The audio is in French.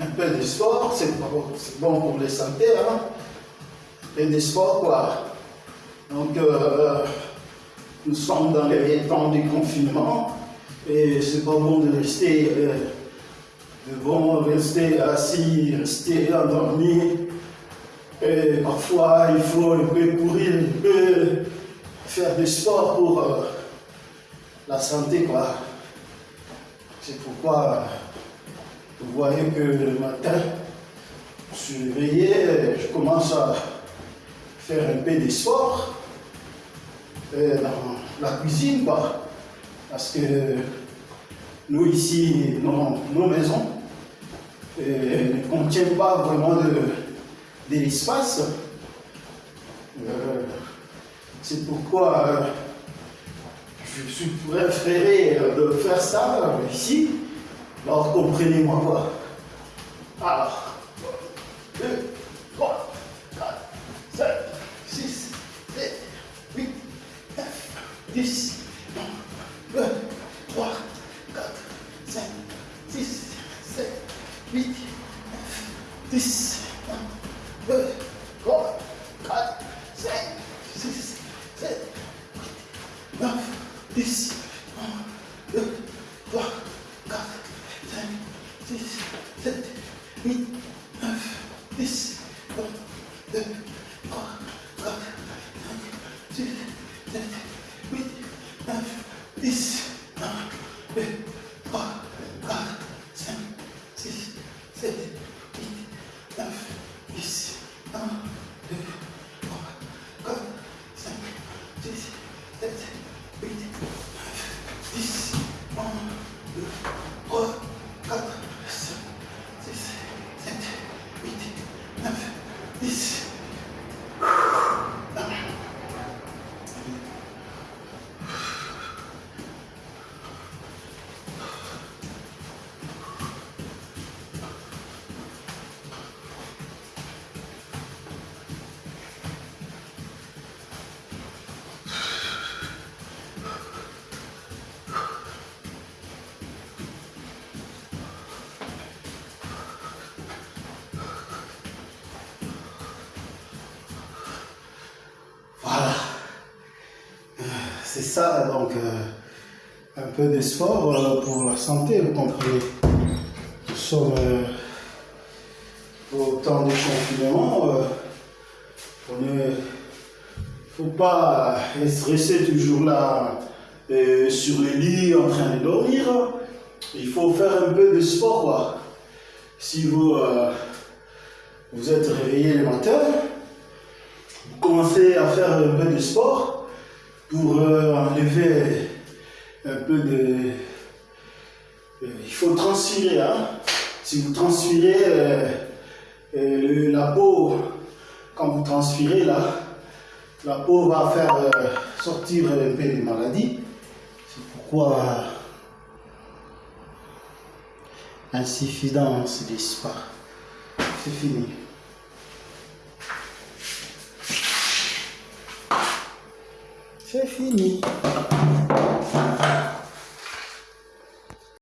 un peu de sport, c'est bon pour les santé, hein. Et des sports quoi. Donc, euh, nous sommes dans les temps du confinement et c'est pas bon de rester, euh, de rester assis, rester endormi. Et parfois, il faut un peu courir, un peu faire du sport pour euh, la santé, quoi. C'est pourquoi vous voyez que le matin, je suis réveillé, je commence à faire un peu de sport euh, dans la cuisine. Parce que nous ici, nos, maisons euh, ne contiennent pas vraiment de, l'espace. Euh, c'est pourquoi je suis préféré de faire ça ici. Alors comprenez-moi quoi. Alors, 2, 3, 4, 5, 6, 7, 8, 9, 10, 1, 2, 3, 4, 5, 6, 7, 8, 9, 10, 1, 2, 3, 4, 5, 6, 7, 8, 9, 10, 1, 2, 3, 4, 5, 6, 7, 8, 9, 10, 1, 2, 3, 4, 5, 6, 7, 8, C'est ça, donc, euh, un peu de sport euh, pour la santé, vous comprenez. Nous sommes euh, au temps du confinement. on ne faut pas rester toujours là sur le lit en train de dormir. Il faut faire un peu de sport, quoi. Si vous, vous êtes réveillé le matin, commencez à faire un peu de sport pour euh, enlever un peu de... euh, il faut transpirer. Hein? Si vous transpirez, euh, la peau, quand vous transpirez là, la peau va faire sortir un peu des maladies. C'est pourquoi insuffisance des spa. C'est fini. C'est fini.